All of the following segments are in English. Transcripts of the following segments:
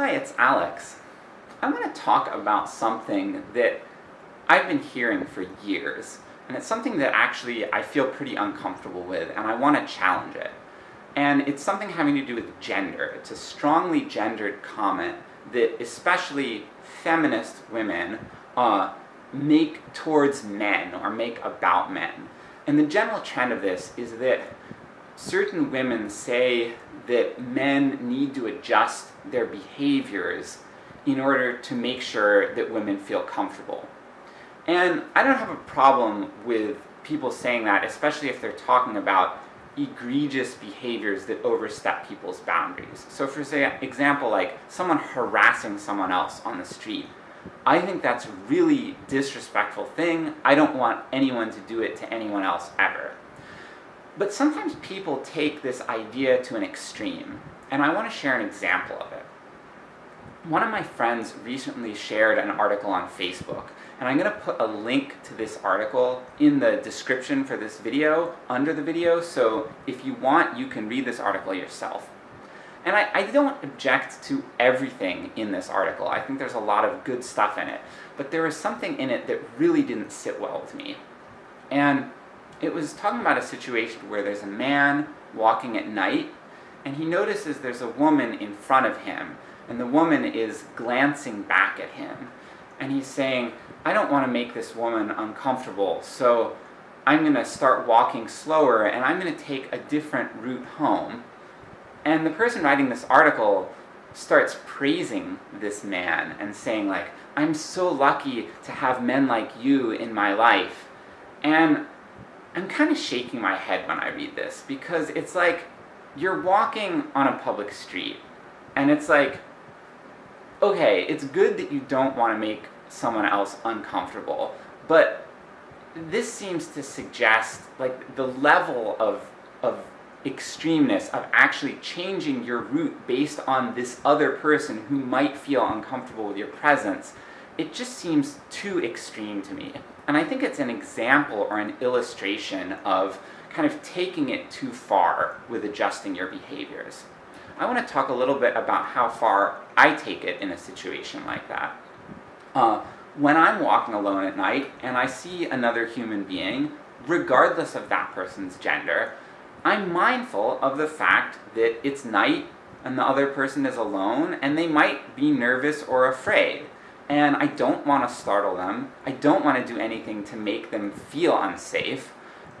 Hi, it's Alex. I'm going to talk about something that I've been hearing for years, and it's something that actually I feel pretty uncomfortable with, and I want to challenge it. And it's something having to do with gender. It's a strongly gendered comment that especially feminist women uh, make towards men, or make about men. And the general trend of this is that certain women say that men need to adjust their behaviors in order to make sure that women feel comfortable. And I don't have a problem with people saying that, especially if they're talking about egregious behaviors that overstep people's boundaries. So for example, like someone harassing someone else on the street. I think that's a really disrespectful thing, I don't want anyone to do it to anyone else ever. But sometimes people take this idea to an extreme, and I want to share an example of it. One of my friends recently shared an article on Facebook, and I'm going to put a link to this article in the description for this video, under the video, so if you want, you can read this article yourself. And I, I don't object to everything in this article, I think there's a lot of good stuff in it, but there was something in it that really didn't sit well with me. And it was talking about a situation where there's a man walking at night, and he notices there's a woman in front of him, and the woman is glancing back at him. And he's saying, I don't want to make this woman uncomfortable, so I'm going to start walking slower, and I'm going to take a different route home. And the person writing this article starts praising this man, and saying like, I'm so lucky to have men like you in my life. And I'm kind of shaking my head when I read this, because it's like, you're walking on a public street, and it's like, okay, it's good that you don't want to make someone else uncomfortable, but this seems to suggest, like, the level of, of extremeness of actually changing your route based on this other person who might feel uncomfortable with your presence, it just seems too extreme to me. And I think it's an example or an illustration of kind of taking it too far with adjusting your behaviors. I want to talk a little bit about how far I take it in a situation like that. Uh, when I'm walking alone at night, and I see another human being, regardless of that person's gender, I'm mindful of the fact that it's night, and the other person is alone, and they might be nervous or afraid. And I don't want to startle them, I don't want to do anything to make them feel unsafe,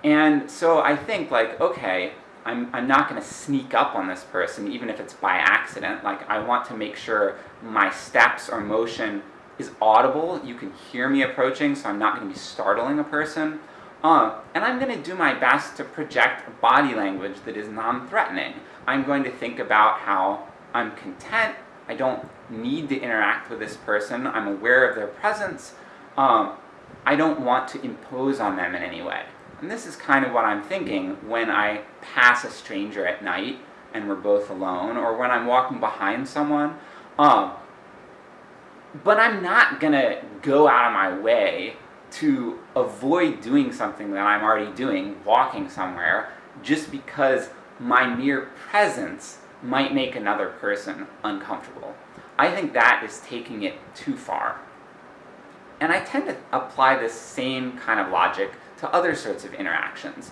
and so I think like, okay, I'm, I'm not going to sneak up on this person, even if it's by accident, like I want to make sure my steps or motion is audible, you can hear me approaching, so I'm not going to be startling a person. Uh, and I'm going to do my best to project body language that is non-threatening. I'm going to think about how I'm content, I don't need to interact with this person, I'm aware of their presence, um, I don't want to impose on them in any way. And this is kind of what I'm thinking when I pass a stranger at night, and we're both alone, or when I'm walking behind someone. Um, but I'm not gonna go out of my way to avoid doing something that I'm already doing, walking somewhere, just because my mere presence might make another person uncomfortable. I think that is taking it too far. And I tend to apply this same kind of logic to other sorts of interactions.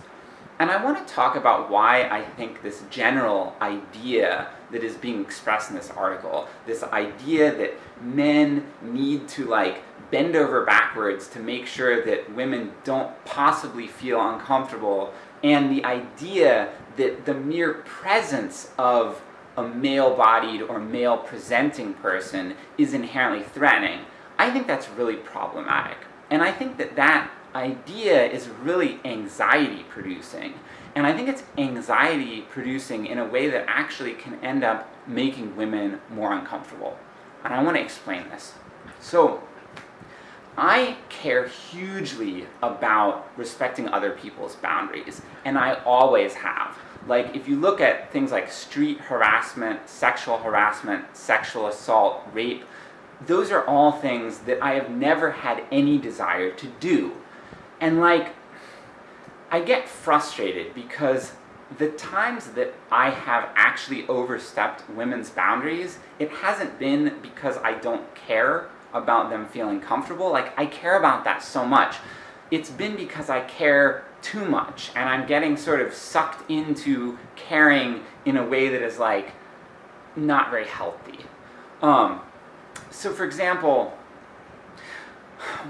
And I want to talk about why I think this general idea that is being expressed in this article, this idea that men need to like bend over backwards to make sure that women don't possibly feel uncomfortable, and the idea that the mere presence of a male-bodied or male-presenting person is inherently threatening. I think that's really problematic. And I think that that idea is really anxiety producing. And I think it's anxiety producing in a way that actually can end up making women more uncomfortable. And I want to explain this. So, I care hugely about respecting other people's boundaries, and I always have. Like, if you look at things like street harassment, sexual harassment, sexual assault, rape, those are all things that I have never had any desire to do. And like, I get frustrated because the times that I have actually overstepped women's boundaries, it hasn't been because I don't care about them feeling comfortable, like I care about that so much. It's been because I care too much, and I'm getting sort of sucked into caring in a way that is like, not very healthy. Um, so for example,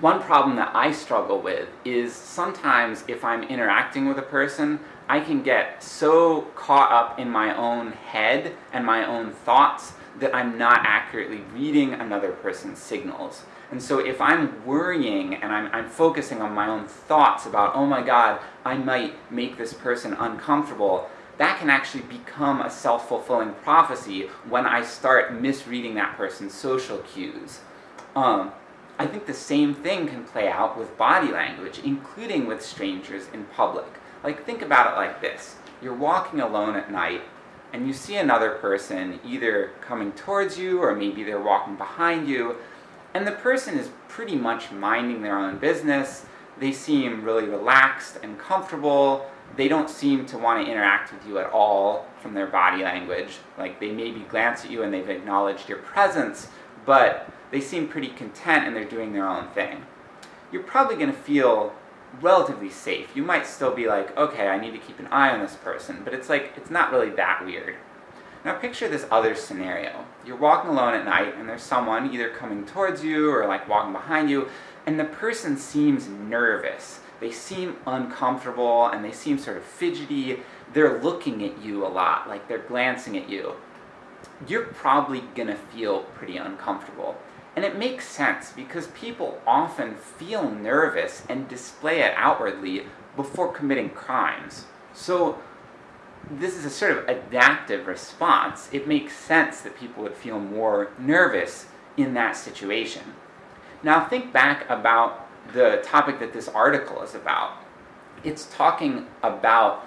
one problem that I struggle with is sometimes if I'm interacting with a person, I can get so caught up in my own head and my own thoughts that I'm not accurately reading another person's signals. And so if I'm worrying and I'm, I'm focusing on my own thoughts about, oh my god, I might make this person uncomfortable, that can actually become a self-fulfilling prophecy when I start misreading that person's social cues. Um, I think the same thing can play out with body language, including with strangers in public. Like, think about it like this. You're walking alone at night, and you see another person either coming towards you, or maybe they're walking behind you, and the person is pretty much minding their own business, they seem really relaxed and comfortable, they don't seem to want to interact with you at all from their body language. Like, they maybe glance at you and they've acknowledged your presence, but they seem pretty content and they're doing their own thing. You're probably going to feel relatively safe. You might still be like, okay, I need to keep an eye on this person, but it's like, it's not really that weird. Now picture this other scenario. You're walking alone at night, and there's someone either coming towards you, or like walking behind you, and the person seems nervous. They seem uncomfortable, and they seem sort of fidgety. They're looking at you a lot, like they're glancing at you. You're probably gonna feel pretty uncomfortable. And it makes sense, because people often feel nervous and display it outwardly before committing crimes. So this is a sort of adaptive response. It makes sense that people would feel more nervous in that situation. Now think back about the topic that this article is about. It's talking about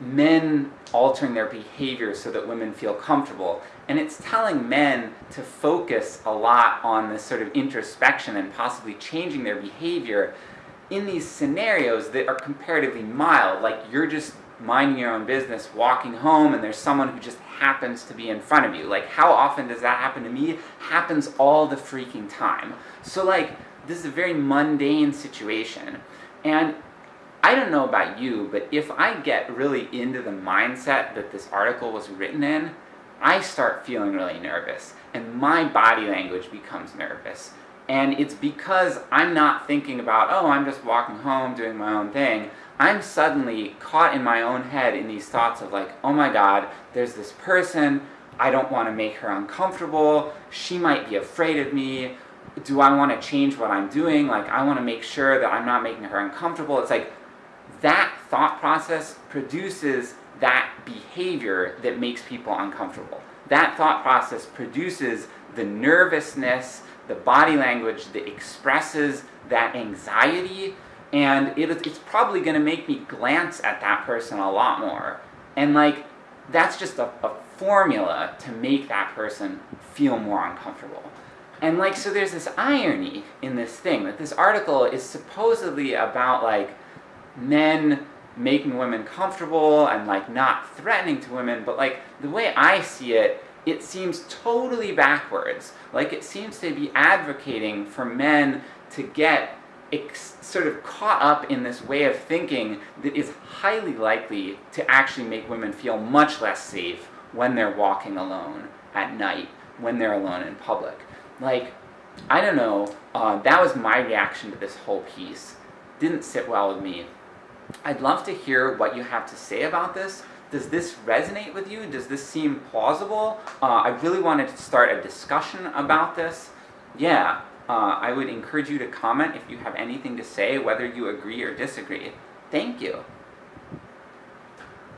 men altering their behavior so that women feel comfortable. And it's telling men to focus a lot on this sort of introspection and possibly changing their behavior in these scenarios that are comparatively mild, like you're just minding your own business, walking home, and there's someone who just happens to be in front of you. Like, how often does that happen to me? Happens all the freaking time. So like, this is a very mundane situation. And I don't know about you, but if I get really into the mindset that this article was written in, I start feeling really nervous, and my body language becomes nervous. And it's because I'm not thinking about, oh, I'm just walking home doing my own thing. I'm suddenly caught in my own head in these thoughts of like, oh my god, there's this person, I don't want to make her uncomfortable, she might be afraid of me, do I want to change what I'm doing, like I want to make sure that I'm not making her uncomfortable. It's like, that thought process produces that behavior that makes people uncomfortable. That thought process produces the nervousness, the body language that expresses that anxiety, and it, it's probably going to make me glance at that person a lot more. And like, that's just a, a formula to make that person feel more uncomfortable. And like, so there's this irony in this thing, that this article is supposedly about like, men making women comfortable and like not threatening to women, but like, the way I see it, it seems totally backwards. Like it seems to be advocating for men to get sort of caught up in this way of thinking that is highly likely to actually make women feel much less safe when they're walking alone at night, when they're alone in public. Like, I don't know, uh, that was my reaction to this whole piece. Didn't sit well with me. I'd love to hear what you have to say about this. Does this resonate with you? Does this seem plausible? Uh, I really wanted to start a discussion about this. Yeah, uh, I would encourage you to comment if you have anything to say, whether you agree or disagree. Thank you.